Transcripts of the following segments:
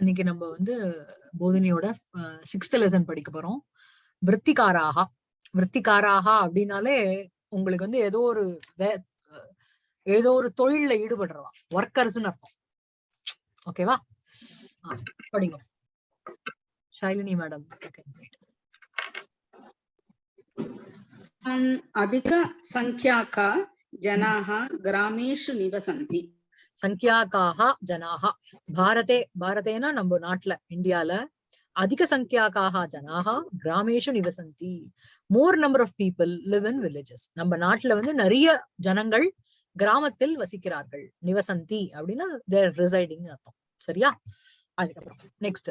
இன்னைக்கு நம்ம வந்து போதினியோட சிக்ஸ்த் லெசன் படிக்க போறோம் விற்த்திகாராகா விற்த்திகாராகா அப்படின்னாலே உங்களுக்கு வந்து ஏதோ ஒரு வே- அஹ் ஏதோ ஒரு தொழில்ல ஈடுபடுறவா ஒர்க்கர்ஸ்னு அர்த்தம் ஓகேவா படிங்க ஷைலினி மேடம் अन् अधिकसङ्ख्याका जनाः ग्रामेषु निवसन्ति சங்கியாக்காக ஜனாக பாரதே பாரதேனா நம்ம நாட்டுல இந்தியால அதிக சங்கியாக்காக ஜனாக கிராமேஷு நிவசந்தி more number of people live in villages நம்ம நாட்டுல வந்து நிறைய ஜனங்கள் கிராமத்தில் வசிக்கிறார்கள் நிவசந்தி அப்படின்னா தேர் ரிசைடிங் அர்த்தம் சரியா அதுக்கப்புறம் நெக்ஸ்ட்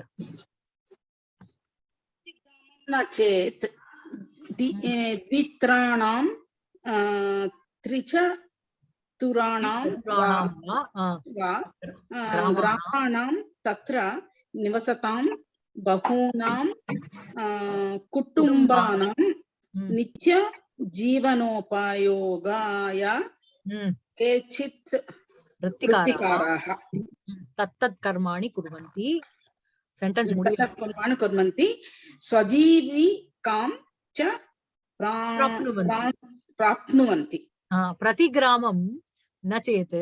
न चेत् दि- ए, द्वित्राणां अ, त्रिचतुराणां वा ग्रामाणां तत्र निवसतां बहूनां कुटुम्बानां नित्यजीवनोपायोगाय केचित् वृत्तिकाराः तत्तत् कर्माणि कुर्वन्ति सेण्टेन्स् कर्माणि कुर्वन्ति स्वजीविकां च प्राप्नुवन्ति प्रतिग्रामं प्राप्नुवन्ति ஆ, பிரதி கிராமம் ந சேத்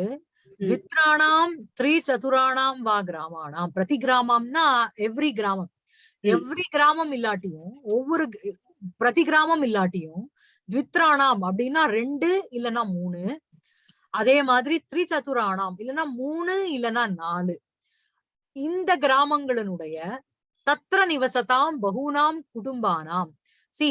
द्वित्राणां त्रिचतुराणां வா கிராமாணாம் பிரதி கிராமம்னா எவ்ரி கிராமம் ம். எவ்ரி கிராமம் இல்லாட்டியும் ஒவ்வொரு க- பிரதி கிராமம் இல்லாட்டியும் த்வித்ராணாம் அப்படின்னா ரெண்டு இல்லனா மூணு அதே மாதிரி த்ரிசதுராணாம் இல்லனா மூணு இல்லனா நாலு இந்த கிராமங்களினுடைய தத்ர நிவசதாம் பகூனாம் குடும்பானாம் சி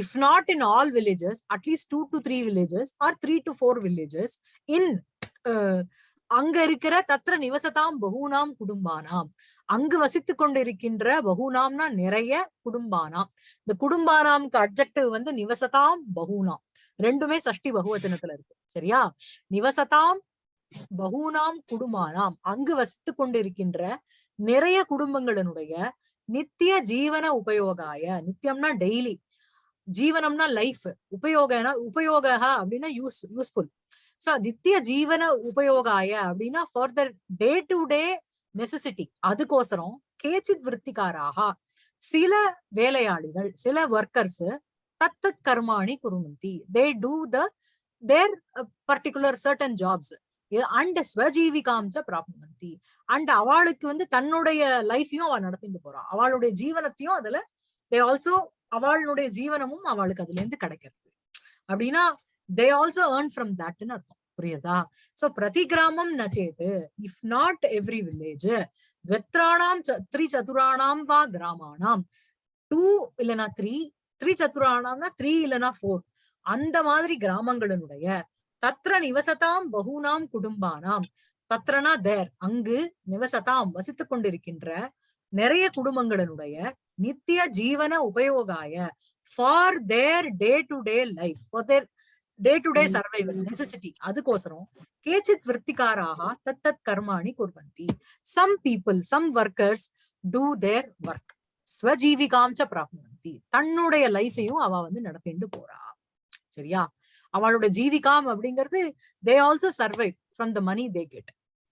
if not in all villages at least two to three villages or three to four villages in uh, அங்க இருக்கிற தத்திர நிவசதாம் பகூனாம் குடும்பானாம். அங்கு வசித்துக் கொண்டிருக்கின்ற பகுனாம்னா நிறைய குடும்பானாம். இந்த குடும்பானாம்க்கு அப்ஜெக்டிவ் வந்து நிவசதாம் பகுனாம். ரெண்டுமே சஷ்டி பகுவச்சனத்துல இருக்கு. சரியா? நிவசதாம் பகுனாம் குடும்பானாம். அங்கு வசித்து கொண்டிருக்கின்ற நிறைய குடும்பங்களினுடைய நித்திய ஜீவன உபயோகாய நித்தியம்னா டெய்லி ஜீவனம்னா லைஃப் உபயோகனா உபயோக அப்படின்னா யூஸ் யூஸ்ஃபுல் சோ நித்திய ஜீவன உபயோகாய அப்படின்னா for the day to day necessity அதுக்கோசரம் கேச்சித் விற்த்திகாராக சில வேலையாளிகள் சில ஒர்க்கர்ஸ் தத்தத் கர்மாணி குருமந்தி. They do the their particular certain jobs and ஸ்வஜீவிகாம்ச பிராப்னுவந்தி அண்ட் அவளுக்கு வந்து தன்னுடைய லைஃபையும் அவள் நடத்திட்டு போறா. அவளுடைய ஜீவனத்தையும் அதுல தே ஆல்சோ அவளுடைய ஜீவனமும் அவளுக்கு அதுல இருந்து கிடைக்கிறது. அப்படின்னா தே ஆல்சோ ஏர்ன் ஃப்ரம் தட்னு அர்த்தம். புரியுதா சோ பிரதி கிராமம் நச்சேது. இஃப் நாட் எவ்ரி வில்லேஜ் த்வத்ராணாம் த்ரீ சதுராணாம் வா கிராமானாம். டூ இல்லனா த்ரீ த்ரீ சதுராணாம்னா த்ரீ இல்லனா ஃபோர் அந்த மாதிரி கிராமங்களினுடைய தத்ர நிவசதாம் பகுனாம் குடும்பானாம். தத்ரனா தேர் அங்கு நிவசதாம் வசித்துக் கொண்டிருக்கின்ற நிறைய குடும்பங்களினுடைய நித்திய ஜீவன உபயோகாய for their day to day life for their day to day. Survival necessity அதுக்கோசரம் கேச்சித் விற்த்திகாராக தத்தத் கர்மாணி குர்வந்தி. Some people some workers do their work ஸ்வஜீவிகாம்ச பிராப்னுவந்தி தன்னுடைய லைஃபையும் அவ வந்து நடத்திட்டு போறா. சரியா? அவளோட ஜீவிகாம் அப்படிங்கிறது they also survive from the money they get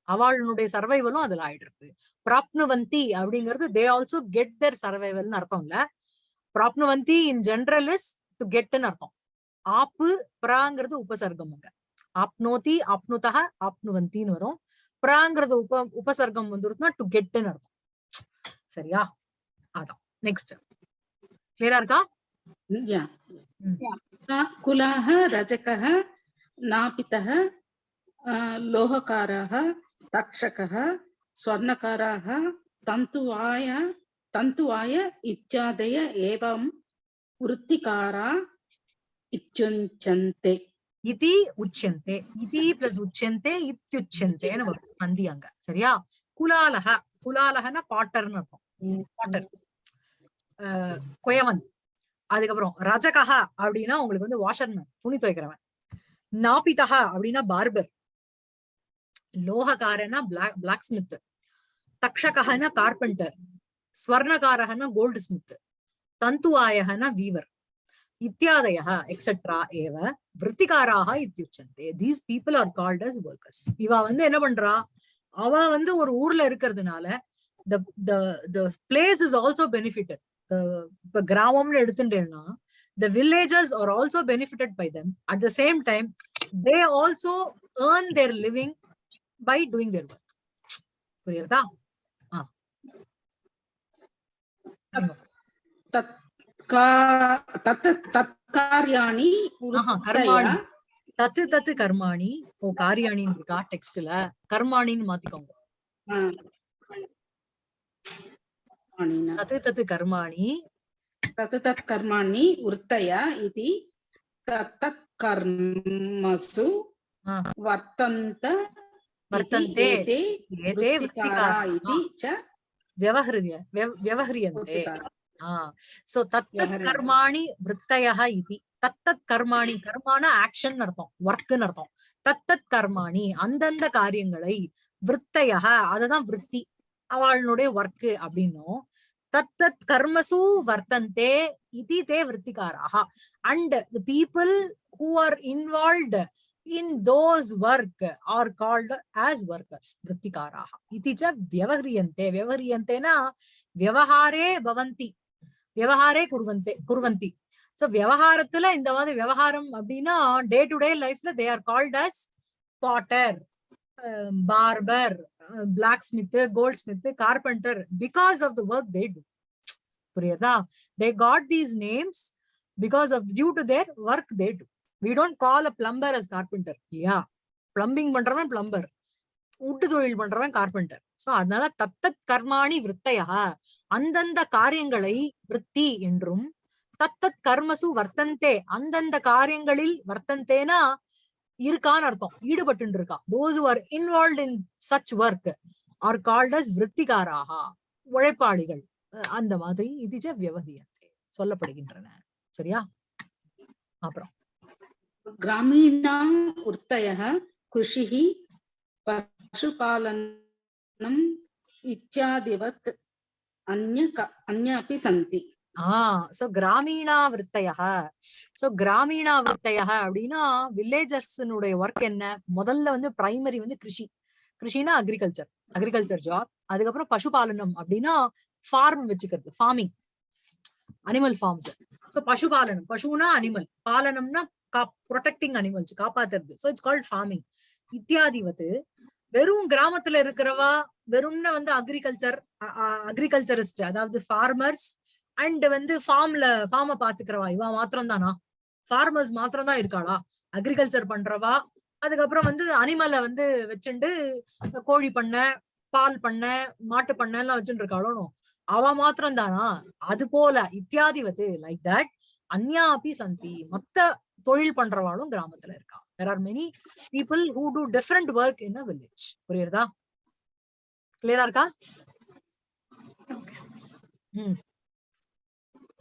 அவளுடைய சர்வைவலும் அதுல ஆயிடுறது பிராப்னுவந்தி அப்படிங்கிறது தே ஆல்சோ கெட் தர் சர்வைவல்னு அர்த்தம் இல்ல. பிராப்னுவந்தி இன் ஜென்ரல் இஸ் டு கெட்னு அர்த்தம். ஆப்பு பிராங்கிறது உபசர்க்கம் அங்க. ஆப்னோதி ஆப்னுதக ஆப்னுவந்தின்னு வரும். பிராங்கிறது உப உபசர்க்கம் வந்துருச்சுன்னா டு கெட்னு அர்த்தம். சரியா? அதான். நெக்ஸ்ட் கிளியரா இருக்கா? குலாக ரஜக நாபிதக லோகக்காராக रजकः नापितः अ, लोहकारः तक्षकः स्वर्णकाराः तन्तुवाय तन्तुवाय इत्यादय एवं वृत्तिकारा इत्युच्यन्ते இதி உச்சந்தே இதி பிளஸ் உச்சந்தே இத்தியுச்சந்தேன்னு வரும் ஸ்பந்தி அங்க சரியா குலாலக குலாலகன பாட்டர்னு அர்த்தம் பாட்டர் ஆஹ் குயவன் அதுக்கப்புறம் ரஜகஹ அப்படின்னா உங்களுக்கு வந்து வாஷர்மேன் துணி துவைக்கிறவன் நாபிதக அப்படின்னா பார்பர் லோககாரனா பிளாக் பிளாக் ஸ்மித் தக்ஷகன கார்பெண்டர் ஸ்வர்ணகாரகன கோல்டு ஸ்மித் தந்துவாயகன வீவர் இத்தியாதய எக்ஸெட்ரா ஏவ விற்த்திகாராக இத்தியுச்சந்தே. These people are called as workers இவ வந்து என்ன பண்றா? அவ வந்து ஒரு ஊர்ல இருக்கிறதுனால the the the place is also benefited. இப்ப கிராமம்னு எடுத்துட்டேன்னா the villagers are also benefited by them. At the same time they also earn their living by doing their work புரியுறதா? தற்காரியாணி கர்மாணி. தத்து தத்து கர்மாணி. ஓ காரியாணின்னு இருக்கா டெக்ஸ்ட்ல. கர்மாணின்னு மாத்திக்கோங்க. தத்து தத்து கர்மாணி. தத்து தத் கர்மாணி உர்த்தய இது? தத் கர்மசு வர்த்தந்த वर्तन्ते एते वृत्तिकाराः इति च व्यवहृत्य व्यवह्रियन्ते सो तत्तत् कर्माणि वृत्तयः इति। தத்தத் கர்மாணி கர்மான ஆக்ஷன் அர்த்தம் ஒர்க்குன்னு அர்த்தம். தத்தத் கர்மாணி அந்தந்த காரியங்களை விற்த்தையாக அதுதான் விற்பி அவளுடைய ஒர்க்கு அப்படின்னும். தத்தத் கர்மசு வர்த்தந்தே இது they விற்த்திகாராக and the people who are involved in those work are called as workers vrittikaraha iti cha vyavahriyante vyavahriyante na vyavahare bavanti, vyavahare kurvante kurvanti. So vyavaharathula inda vaadi vyavaharam appadina day to day life la they are called as potter um, barber uh, blacksmith goldsmith carpenter. Because of the work they do. They got these names because of due to their work they do. We don't call a plumber as carpenter இல்லையா plumbing பண்றவன் plumber உட்டு தொழில் பண்றவன் carpenter so அதனால தத்தத் கர்மாணி விற்த்தையா அந்தந்த காரியங்களை விற்பி என்றும் தத்தத் கர்மசு வர்த்தந்தே அந்தந்த காரியங்களில் வர்த்தந்தேனா இருக்கான்னு அர்த்தம். ஈடுபட்டு இருக்கா those are involve in such work are called as விற்த்திகாராக உழைப்பாளிகள். அந்த மாதிரி இதுஜ வியவகியத்தை சொல்லப்படுகின்றன. சரியா? அப்புறம். ग्रामीणां वृत्तयः कृषिः पशुपालनम् इत्यादिवत् अन्य क- अन्य अपि सन्ति ஆஹ் சோ கிராமீணா விற்த்தையா சோ கிராமீணா விற்த்தையா அப்படின்னா வில்லேஜர்ஸ்னுடைய ஒர்க் என்ன முதல்ல வந்து பிரைமரி வந்து கிருஷி கிருஷினா அக்ரிகல்ச்சர் அக்ரிகல்ச்சர் ஜாப் அதுக்கப்புறம் பசுபாலனம் அப்படின்னா ஃபார்ம் வச்சுக்கிறது ஃபார்மிங் அனிமல் ஃபார்ம்ஸ் சோ பசுபாலனம் பசுனா அனிமல் பாலனம்னா ப்ரொடெக்டிங் அனிமல்ஸ் காப்பாத்துறது. சோ இட்ஸ் கால்ட் ஃபார்மிங் இத்தியாதிவது வெறும் கிராமத்துல இருக்கிறவா வெறும்னு வந்து அக்ரிகல்ச்சர் அக்ரிகல்ச்சரிஸ்ட் அதாவது ஃபார்மர்ஸ் அண்ட் வந்து ஃபார்ம்ல ஃபார்ம பாத்துக்கிறவா இவா மாத்திரம் தானா ஃபார்மர்ஸ் மாத்திரம் தான் இருக்காளா? அக்ரிகல்ச்சர் பண்றவா அதுக்கப்புறம் வந்து அனிமலை வந்து வச்சுண்டு கோழி பண்ணை பால் பண்ணை மாட்டு பண்ணை எல்லாம் வச்சுட்டு இருக்காளோ அவ மாத்திரம் தானா அது போல இத்தியாதிவது லைக் தட் அந்யா சந்தி. மத்த தொழில் பண்றவாளும் கிராமத்துல இருக்கா there are many people who do different work in a village புரியுறதா கிளியரா இருக்கா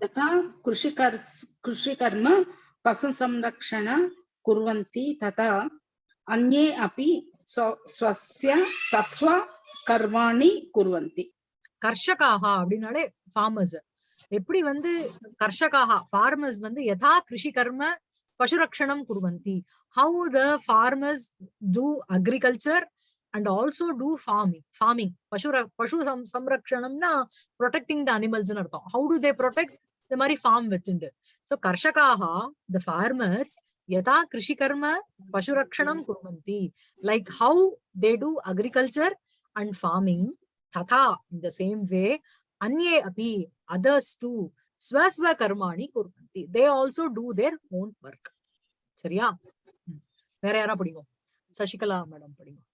यथा कृषिकर् कृषिकर्म पशुसंरक्षण कुर्वन्ति तथा अन्ये अपि स्व- स्वस्य स्वस्व कर्माणि कुर्वन्ति கர்ஷகாக அப்படின்னாலே ஃபார்மர்ஸ் எப்படி வந்து கர்ஷகாக ஃபார்மர்ஸ் வந்து யதா கிருஷி கர்ம Pashurakshanam Kurvanti. How the farmers do agriculture and also do farming. Farming. Pashura, Pashu Samrakshanam na protecting the animals. How do they protect? The Mari farm vechundu. So Karshakaha, the farmers, Yata Krishikkarma Pashurakshanam Kurvanti. Like how they do agriculture and farming. Tatha, in the same way, Anye api, others too, ஸ்வஸ்வ கர்மாணி குர்வந்தி they also do their own work சரியா? வேற யாரா படிக்கும் Sasikala madam படிக்கும்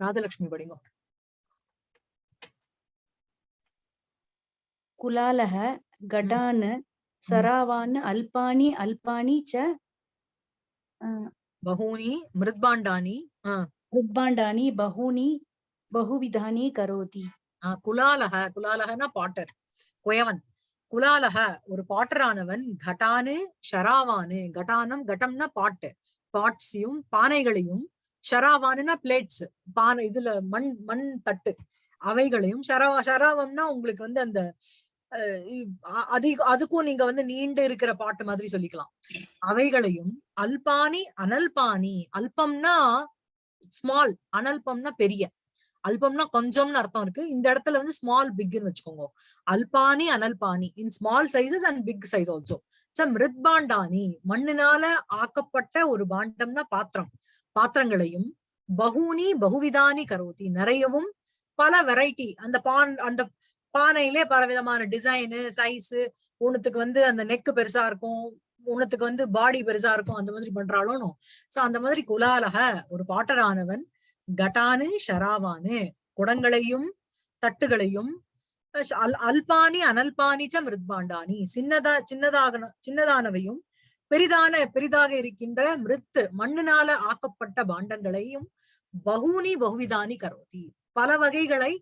ராஜலட்சுமி படிங்க. குலாலஹ கடான சராவான் அல்பானி அல்பானி ச பகூனி மிருத்பாண்டானி ஆஹ் ருக்பாண்டானி பகுனி பகுவிதானி கரோதி. குலாலக குலாலகனா பாட்டர் குயவன். குலாலக ஒரு பாட்டரானவன் கட்டானு ஷராவானு. கட்டானம் கட்டம்னா பாட்டு. பாட்ஸையும் பானைகளையும் ஷராவானுனா பிளேட்ஸ் பானை இதுல மண் மண் தட்டு. அவைகளையும் ஷராவா ஷராவம்னா உங்களுக்கு வந்து அந்த அதிக அதுக்கும் நீங்க வந்து நீண்டு இருக்கிற பாட்டு மாதிரி சொல்லிக்கலாம். அவைகளையும் அல்பானி அனல்பானி. அல்பம்னா ஸ்மால் அனல்பம்னா பெரிய. அல்பம்னா கொஞ்சம்னு அர்த்தம் இருக்கு. இந்த இடத்துல வந்து ஸ்மால் பிக்னு வச்சுக்கோங்க. அல்பானி அனல்பானி in small sizes and big size also மிருத் பாண்டானி மண்ணினால ஆக்கப்பட்ட ஒரு பாண்டம்னா பாத்திரம். பாத்திரங்களையும் பகுனி பகுவிதானி கரோதி நிறையவும் பல வெரைட்டி அந்த பான் அந்த பானையிலே பல விதமான டிசைனு சைஸ் ஒண்ணுத்துக்கு வந்து அந்த நெக்கு பெருசா இருக்கும். ஒண்ணுத்துக்கு வந்து பாடி பெருசா இருக்கும் அந்த மாதிரி பண்றாலும் சோ அந்த மாதிரி குலாலக ஒரு பாட்டரானவன் கட்டானு ஷராவானு குடங்களையும் தட்டுகளையும் அல் அல்பானி அனல்பானி ச மிருத்பாண்டானி சின்னதா சின்னதாக சின்னதானவையும் பெரிதான பெரிதாக இருக்கின்ற மிருத்து மண்ணினால ஆக்கப்பட்ட பாண்டங்களையும் பகுனி பகுவிதானி கரோதி பல வகைகளை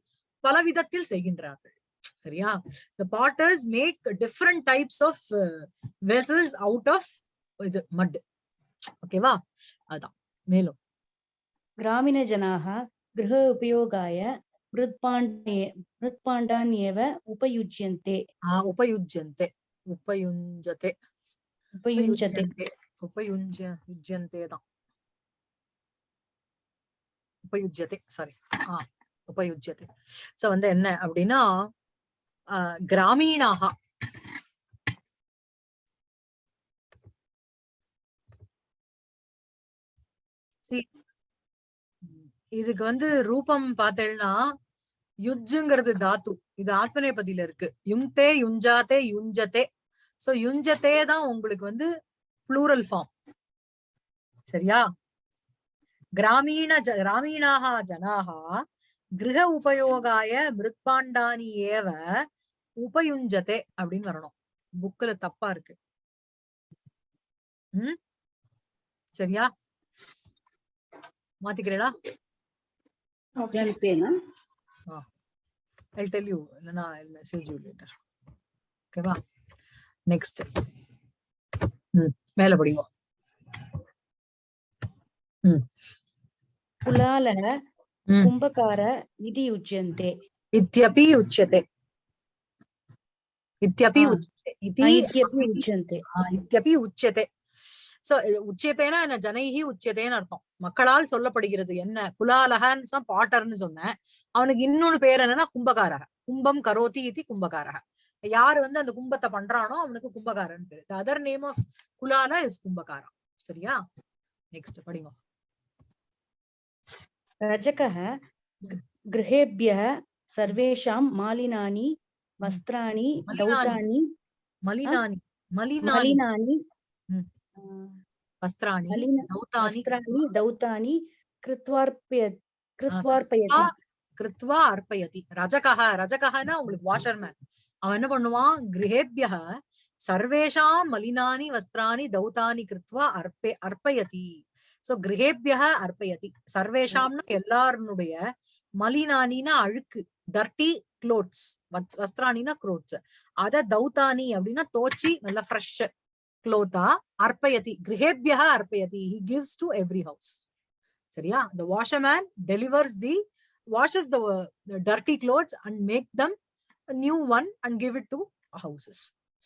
பல விதத்தில் செய்கின்றார்கள். சரியா? The potters make different types of vessels out of இது மட் ஓகேவா அதான். மேலும். கிராமிண ஜனாக கிரக உபயோகாய மிருத்பாண்டே மிருத்பாண்டான் ஏவ உபயுஜ்யந்தே உபயுஜ்யந்தே. உபயுஞ்சதே. உபயுஞ்சதே. உபயுஞ்ச தான். உபயுஜ்யதே சாரி ஆஹ் உபயுஜ்யதே. சோ வந்து என்ன அப்படின்னா கிராமீணாக. இதுக்கு வந்து ரூபம் பார்த்தேன்னா யுஜ்ஜுங்கிறது தாத்து. இது ஆத்மநேபதியில இருக்கு. யுங்தே யுஞ்சாதே யுஞ்சதே சோ யுஞ்சத்தே தான் உங்களுக்கு வந்து ப்ளூரல் ஃபார்ம் சரியா? கிராமீண ஜ கிராமீணாக ஜனாக கிரக உபயோகாய மிருத்பாண்டானி ஏவ உபயுஞ்சதே அப்படின்னு வரணும். புக்ல தப்பா இருக்கு. உம் சரியா? மாத்திக்கிறேடா I'll tell you. No, I'll message you later. Okay, va. Next. ம். மேல படிங்க. ம். புலால கும்பகார இது உச்சியந்தே. இத்தியபி உச்சதே இத்தியபி உச்சதே இத்தியபி உச்சந்தே இத்தியபி உச்சதே சோ உச்சியத்தைனா என்ன? ஜனைகி உச்சியத்தைன்னு அர்த்தம். மக்களால் சொல்லப்படுகிறது என்ன? குலாலகன்னு பாட்டர்னு சொன்னேன். அவனுக்கு இன்னொன்னு பேர் என்னன்னா கும்பகாரக. கும்பம் கரோதி இது கும்பகாரக. யாரு வந்து அந்த கும்பத்தை பண்றானோ அவனுக்கு கும்பகாரன் பேர். த அதர் நேம் ஆஃப் குலால இஸ் கும்பகாரம் சரியா? நெக்ஸ்ட் படிங்க. रजकः ग- गृहेभ्यः सर्वेषां मालिनानि वस्त्राणि मलिनानि। दौतानि மலினானி மலினானி मलिनानि ம். आ, வஸ்திராணி मलिन தௌதானி वस्त्राणि दौतानि कृत्वार्पय कृत्वार्पयति கிருத்வா அர்ப்பயதி ரஜகஹ ரஜகஹனா உங்களுக்கு வாஷர்மேன் அவன் என்ன பண்ணுவான் கிரகேபிய சர்வேஷாம் மலினானி வஸ்திராணி தௌதானி கிருத்வா அர்ப்பே அர்ப்பயதி சோ கிரகேபிய அர்ப்பயதி. சர்வேஷாம்னா எல்லாருடைய மலினானினா அழுக்கு. டர்ட்டி க்ளோத்ஸ் வஸ்திராணினா க்ளோத்ஸ் அத தௌதானி அப்படின்னா தோச்சி நல்ல ஃப்ரெஷ் க்ளோத்தா அர்ப்பயதி. கிரகேபிய அர்ப்பயதி. He gives to every house சரியா? The washerman delivers the washes the, the dirty clothes and make them a new one and give it to houses.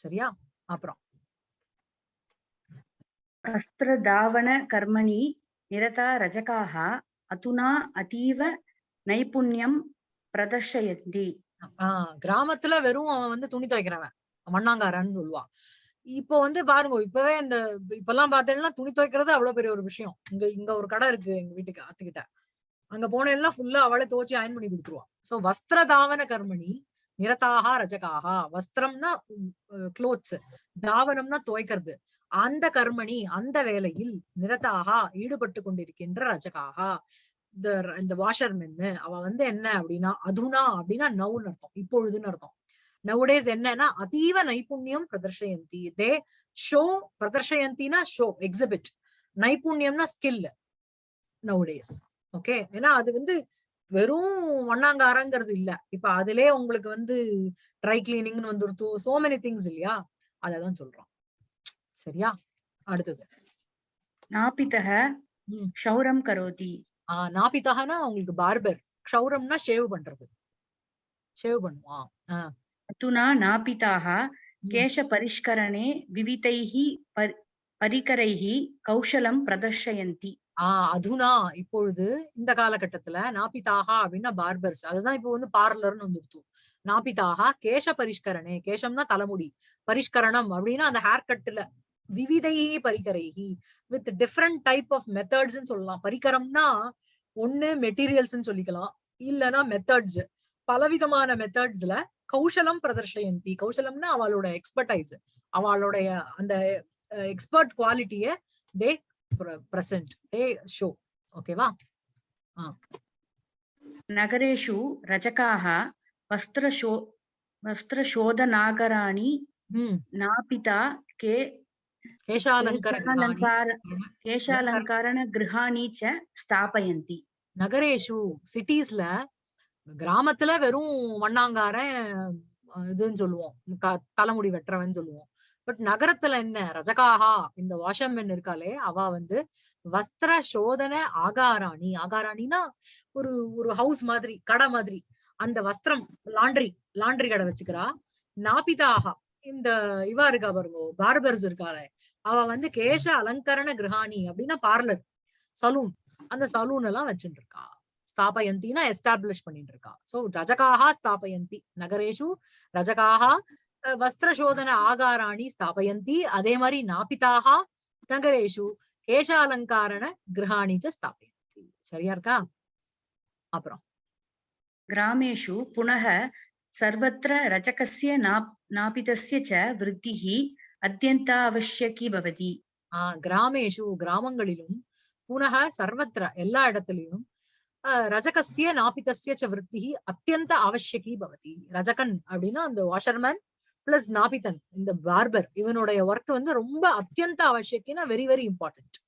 சரியா? அப்புறம் அஸ்திரதாவண கர்மணி நிரதா ரஜகாக அதுனா அதீவ நைபுண்யம் பிரதர்ஷயந்தி. கிராமத்துல வெறும் அவன் வந்து துணி துவைக்கிறவன். மண்ணாங்காரன்னு சொல்லுவான் இப்போ வந்து பாருங்க இப்பவே இந்த இப்ப எல்லாம் பாத்தீங்கன்னா துணி துவைக்கிறது அவ்வளவு பெரிய ஒரு விஷயம். இங்க இங்க ஒரு கடை இருக்கு எங்க வீட்டுக்கு அத்துக்கிட்ட அங்க போனேன்னா ஃபுல்லா அவளை துவச்சி அயன் பண்ணி கொடுத்துருவான். சோ வஸ்திர தாவன கர்மணி நிரதாகா ரஜகாகா வஸ்திரம்னா க்ளோத்ஸ் தாவனம்னா துவைக்கிறது. அந்த கர்மணி அந்த வேலையில் நிரதாக ஈடுபட்டு கொண்டிருக்கின்ற ரஜகாக. இந்த இந்த வாஷர்மென்னு அவ வந்து என்ன அப்படின்னா அதுனா அப்படின்னா நவுன்னு அர்த்தம் இப்பொழுதுன்னு அர்த்தம். நவுடேஸ் என்னன்னா அதீவ நைபுண்ணியம் பிரதர்ஷயந்தி. தே ஷோ பிரதர்ஷயந்தினா ஷோ எக்ஸிபிட் நைபுண்ணியம்னா ஸ்கில் நவுடேஸ் ஓகே ஏன்னா அது வந்து வெறும் வண்ணாங்காரங்கிறது இல்ல. இப்ப அதுலயே உங்களுக்கு வந்து ட்ரை கிளீனிங்னு வந்துருத்து சோ மெனி திங்ஸ் இல்லையா? அததான் சொல்றோம். சரியா? அடுத்தது. நாபிதக ஷௌரம் கரோதி. ஆஹ் நாபிதகனா உங்களுக்கு பார்பர். க்ஷௌரம்னா ஷேவ் பண்றது. ஷேவ் பண்ணுவான் துனா நாபிதாக கேஷ பரிஷ்கரணே விவிதைஹி பரிகரைஹி கௌஷலம் பிரதர்ஷயந்தி. ஆஹ் அதுனா இப்பொழுது இந்த காலகட்டத்துல நாபிதாகா அப்படின்னா பார்பர்ஸ். அதுதான் இப்போ வந்து பார்லர்னு வந்துருச்சு. நாபிதாகா கேஷ பரிஷ்கரணே கேஷம்னா தலைமுடி. பரிஷ்கரணம் அப்படின்னா அந்த ஹேர் கட்டுல விவிதையே பரிகரைகி with different type of methods சொல்லலாம். பரிகரம்னா ஒண்ணு மெட்டீரியல்ஸ் சொல்லிக்கலாம். இல்லைன்னா மெத்தட்ஸ் பலவிதமான மெத்தட்ஸ்ல கௌசலம் பிரதர்ஷயந்தி. கௌசலம்னா அவளோட எக்ஸ்பர்டைஸ் அவளுடைய அந்த எக்ஸ்பர்ட் குவாலிட்டிய தே பிரசன்ட் தே ஷோ ஓகேவா நகரேஷு ரஜகாக வஸ்திரஷோ வஸ்திரஷோதநாகராணி நாபிதா கே கேஷாலங்காரண கிரகாணி ச ஸ்தாபயந்தி நகரேஷு சிட்டிஸ்ல கிராமத்துல வெறும் மண்ணாங்கார இதுன்னு சொல்லுவோம். தலைமுடி வெட்டுறவன் சொல்லுவோம். பட் நகரத்துல என்ன? ரஜகாஹா இந்த வாஷம்மென் இருக்காளே அவ வந்து வஸ்திர சோதன ஆகாராணி. ஆகாராணினா ஒரு ஒரு ஹவுஸ் மாதிரி கடை மாதிரி. அந்த வஸ்திரம் லாண்ட்ரி லாண்ட்ரி கடை வச்சுக்கிறா. நாபிதாகா இந்த இவா இருக்கா பாருங்க பார்பர்ஸ் இருக்காள. அவ வந்து கேஷ அலங்கரண கிரகாணி அப்படின்னா பார்லர் சலூன். அந்த சலூன் எல்லாம் வச்சுட்டு இருக்கா ஸ்தாபயந்தினா எஸ்டாப்ளிஷ் பண்ணிட்டு இருக்கா சோ ரஜகாகா ஸ்தாபயந்தி நகரேஷு ரஜகாகா வஸ்திர ஆகாராணி ஸ்தாபயந்தி அதே மாதிரி நாபிதாகா நகரேஷு கேஷாலங்காரண கிரகாணிச்ச ஸ்தாபயந்தி. சரியா இருக்கா? அப்புறம். கிராமேஷு புனக सर्वत्र रचकस्य नाप नापितस्य च वृद्धिः अत्यन्तावश्यकी भवति ஆஹ் கிராமேஷு கிராமங்களிலும் புனக சர்வத்திர எல்லா இடத்துலயும் ஆஹ் ரஜகசிய நாபிதஸ்ய ச விருத்தி அத்தியந்த அவசியகி பவதி ரஜகன் அப்படின்னா அந்த வாஷர்மேன் பிளஸ் நாபிதன் இந்த பார்பர் இவனுடைய ஒர்க் வந்து ரொம்ப அத்தியந்த அவசியக்கினா வெரி வெரி இம்பார்ட்டன்ட்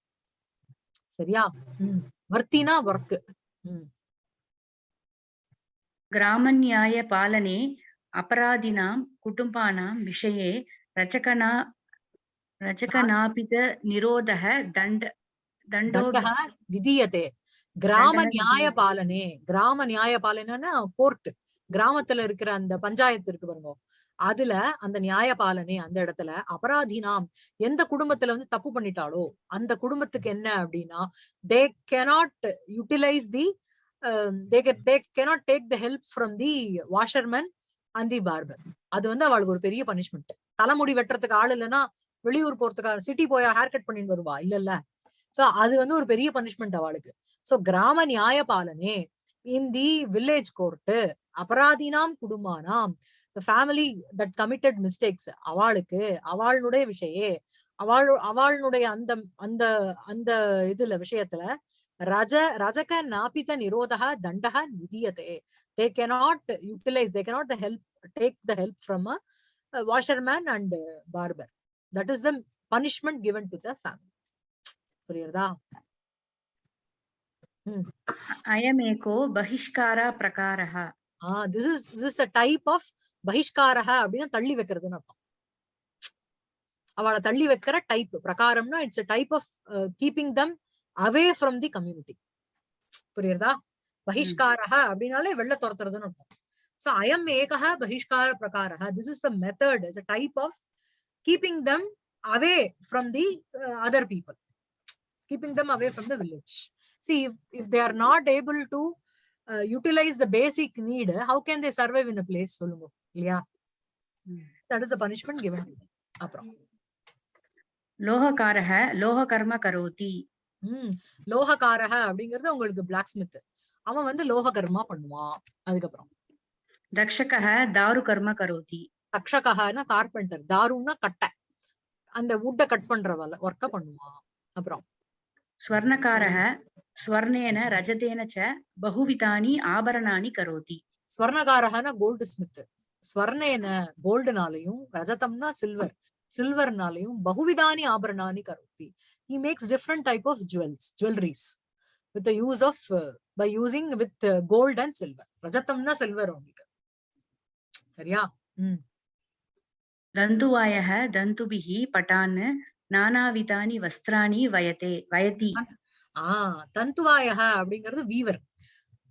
சரியா ம் வர்த்தினா ஒர்க் ம் ग्रामन्यायपालने अपराधिनां कुटुम्बानां विषये रचकना रचकनापितनिरोधः दण्ड दण्डो தண்டக விதியதே கிராம தண்டனை நியாய விதியதே. பாலனே கிராம நியாய பாலனைன்னா கோர்ட் கிராமத்துல இருக்கிற அந்த பஞ்சாயத்து இருக்கு பாருங்க அதுல அந்த நியாய பாலனே அந்த இடத்துல அபராதினாம் எந்த குடும்பத்துல வந்து தப்பு பண்ணிட்டாலோ அந்த குடும்பத்துக்கு என்ன அப்படின்னா தே cannot utilise the Um, they they cannot take the help from the washerman and the barber அது வந்து அவளுக்கு ஒரு பெரிய பனிஷ்மெண்ட் தலைமுடி வெட்டுறதுக்கு ஆள் இல்லைன்னா வெளியூர் போறதுக்கு சிட்டி போய் ஹேர் கட் பண்ணிட்டு வருவா இல்ல இல்ல சோ அது வந்து ஒரு பெரிய பனிஷ்மெண்ட் அவளுக்கு. சோ கிராம நியாய பாலனே இன் தி வில்லேஜ் கோர்ட் அபராதினாம் குடும்பானாம் ஃபேமிலி தட் கமிட்டட் மிஸ்டேக்ஸ் அவளுக்கு அவளுடைய விஷயே அவள் அவளுடைய அந்த அந்த அந்த இதுல விஷயத்துல Raja, Rajaka Napita Nirodha Dandaha Nidiyate. They cannot utilize, they cannot the help take the help from a, a washerman and a barber. That is the punishment given to the family. புரியுறதா அயமேகோ பகிஷ்காரா பிரகாரா ஆஹ் this is this is a type of பகிஷ்காரா அப்படின்னா தள்ளி வைக்கிறதுன்னு அர்த்தம் அவளை தள்ளி வைக்கிற type பிரகாரம்னா it's a type of keeping them away from the community புரியுறதா பகிஷ்காரக அப்படின்னாலே வெளில துரத்துறதுன்னு அர்த்தம் ஸோ அயம் ஏகக பகிஷ்கார பிரகாரக this is the method is a type of keeping them away from the other people keeping them away from the village. See, if, if they are not able to uh, utilize the basic need, how can they survive in a place? Yeah. That is the punishment given to them. Apra. Loha karaha, loha karma karoti. உம் லோகக்காரக அப்படிங்கிறது உங்களுக்கு black Smith அவன் வந்து லோக கர்மா பண்ணுவான். அதுக்கப்புறம். தக்ஷக தாரு கர்மா கரோதி. தக்ஷகனா carpenter தாருன்னா கட்டை. அந்த வுட்டை கட் பண்றதால ஒர்க்க பண்ணுவான். அப்புறம். ஸ்வர்ணக்காரக ஸ்வர்ணேன ரஜதேன பகுவிதானி ஆபரணானி கரோதி. ஸ்வர்ணகாரகனா கோல்டு ஸ்மித் ஸ்வர்ணேன கோல்டுனாலையும் ரஜதம்னா சில்வர் சில்வர்னாலையும் பகுவிதானி ஆபரணானி கரோதி. he makes different type of jewels, jewelries with the use of, uh, by using with uh, gold and silver. Rajatamna silver only. சரியா? ம். தந்துவாயக தந்துபிகி பட்டான் நானாவிதானி வஸ்திராணி வயதே வயதி ஆஹ் தந்துவாயக அப்படிங்கிறது வீவர்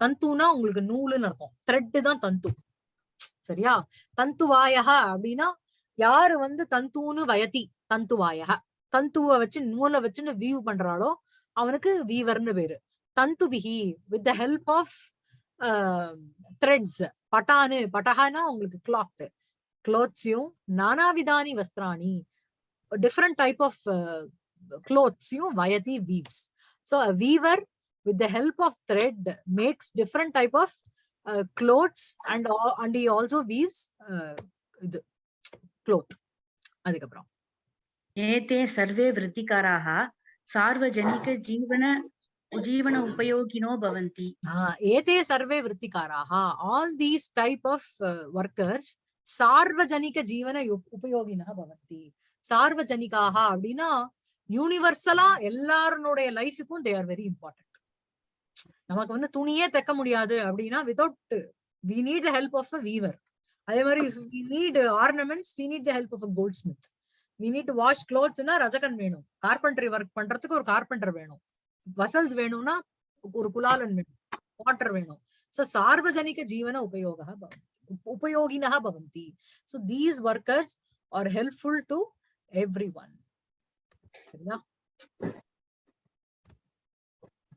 தந்துனா உங்களுக்கு நூலுன்னு அர்த்தம் த்ரெட்டு தான் தந்து சரியா தந்துவாயக அப்படின்னா யாரு வந்து தந்துன்னு வயதி தந்துவாயக தந்துவை வச்சு நூலை வச்சுன்னு வீவ் பண்றாளோ அவனுக்கு வீவர்னு பேரு. தந்துபிகி with the help of threads பட்டானு பட்டஹானா உங்களுக்கு கிளாத் கிளோத்ஸையும் நானாவிதானி வஸ்திராணி. டிஃப்ரெண்ட் டைப் ஆஃப் கிளோத்ஸையும் வயதி weaves so weaver with the help of thread makes different type of clothes and and he also weaves இது கிளோத் அதுக்கப்புறம். एते सर्वे वृत्तिकाराः सार्वजनिकजीवन जीवन उपयोगिनो भवन्ति Ah, ஏதே survey விருத்திகாராக all these type of workers சார்வஜனிக ஜீவன யுப்- உபயோகினः பவந்தி சார்வஜனிகாக அப்படின்னா யூனிவர்சலா எல்லாருடைய லைஃபுக்கும் தே ஆர் வெரி இம்பார்ட்டன்ட் நமக்கு வந்து துணியே தைக்க முடியாது அப்படின்னா without we need the help of a weaver அதே மாதிரி we need ornaments we need the help of a goldsmith we need to wash கிளோத்ஸ்னா ரஜகன் வேணும் கார்பெண்டரி ஒர்க் பண்றதுக்கு ஒரு கார்பெண்டர் வேணும் வசல்ஸ் வேணும்னா ஒரு குலாலன் வேணும் வாட்டர் வேணும் so சார்வஜனிக ஜீவன உபயோகः பவந்தி உப்- உபயோகினः பவந்தி so these workers are helpful to everyone. சரியா